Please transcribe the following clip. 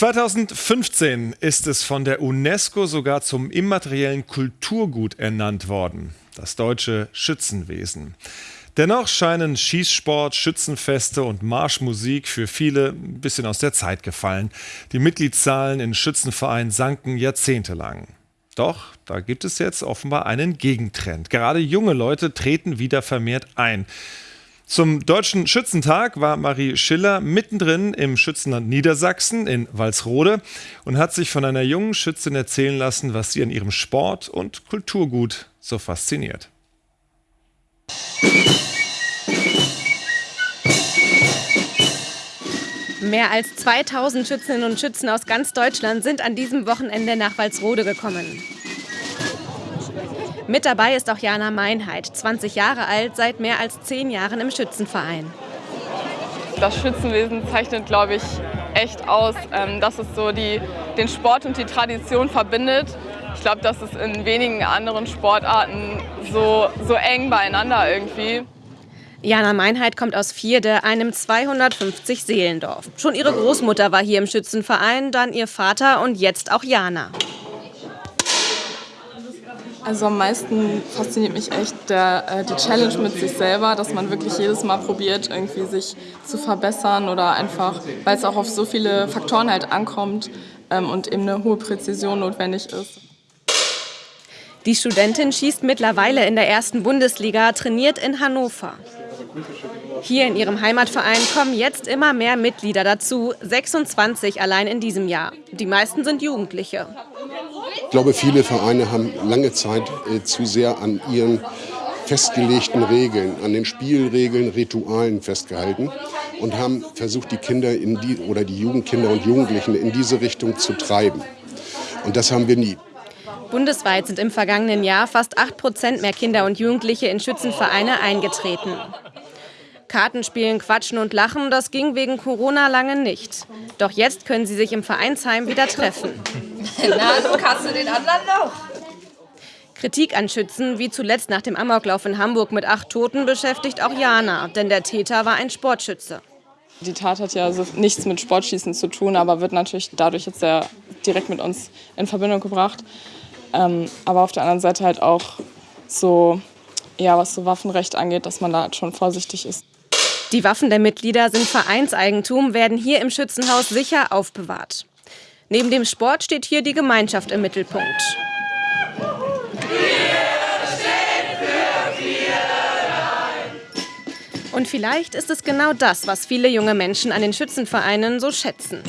2015 ist es von der UNESCO sogar zum immateriellen Kulturgut ernannt worden, das deutsche Schützenwesen. Dennoch scheinen Schießsport, Schützenfeste und Marschmusik für viele ein bisschen aus der Zeit gefallen. Die Mitgliedszahlen in Schützenvereinen sanken jahrzehntelang. Doch da gibt es jetzt offenbar einen Gegentrend. Gerade junge Leute treten wieder vermehrt ein. Zum Deutschen Schützentag war Marie Schiller mittendrin im Schützenland Niedersachsen in Walsrode und hat sich von einer jungen Schützin erzählen lassen, was sie an ihrem Sport und Kulturgut so fasziniert. Mehr als 2000 Schützinnen und Schützen aus ganz Deutschland sind an diesem Wochenende nach Walsrode gekommen. Mit dabei ist auch Jana Meinheit, 20 Jahre alt, seit mehr als zehn Jahren im Schützenverein. Das Schützenwesen zeichnet, glaube ich, echt aus, ähm, dass es so die, den Sport und die Tradition verbindet. Ich glaube, das ist in wenigen anderen Sportarten so, so eng beieinander irgendwie. Jana Meinheit kommt aus Vierde, einem 250 Seelendorf. Schon ihre Großmutter war hier im Schützenverein, dann ihr Vater und jetzt auch Jana. Also am meisten fasziniert mich echt der, äh, die Challenge mit sich selber, dass man wirklich jedes Mal probiert, irgendwie sich zu verbessern oder einfach, weil es auch auf so viele Faktoren halt ankommt ähm, und eben eine hohe Präzision notwendig ist. Die Studentin schießt mittlerweile in der ersten Bundesliga, trainiert in Hannover. Hier in ihrem Heimatverein kommen jetzt immer mehr Mitglieder dazu, 26 allein in diesem Jahr. Die meisten sind Jugendliche. Ich glaube, viele Vereine haben lange Zeit äh, zu sehr an ihren festgelegten Regeln, an den Spielregeln, Ritualen festgehalten und haben versucht, die Kinder in die, oder die Jugendkinder und Jugendlichen in diese Richtung zu treiben. Und das haben wir nie. Bundesweit sind im vergangenen Jahr fast 8 Prozent mehr Kinder und Jugendliche in Schützenvereine eingetreten. Kartenspielen, quatschen und lachen, das ging wegen Corona lange nicht. Doch jetzt können sie sich im Vereinsheim wieder treffen. Na, so kannst du den anderen noch. Kritik an Schützen, wie zuletzt nach dem Amoklauf in Hamburg mit acht Toten, beschäftigt auch Jana, denn der Täter war ein Sportschütze. Die Tat hat ja also nichts mit Sportschießen zu tun, aber wird natürlich dadurch jetzt sehr direkt mit uns in Verbindung gebracht. Ähm, aber auf der anderen Seite halt auch so, ja, was so Waffenrecht angeht, dass man da halt schon vorsichtig ist. Die Waffen der Mitglieder sind Vereinseigentum, werden hier im Schützenhaus sicher aufbewahrt. Neben dem Sport steht hier die Gemeinschaft im Mittelpunkt. Und vielleicht ist es genau das, was viele junge Menschen an den Schützenvereinen so schätzen.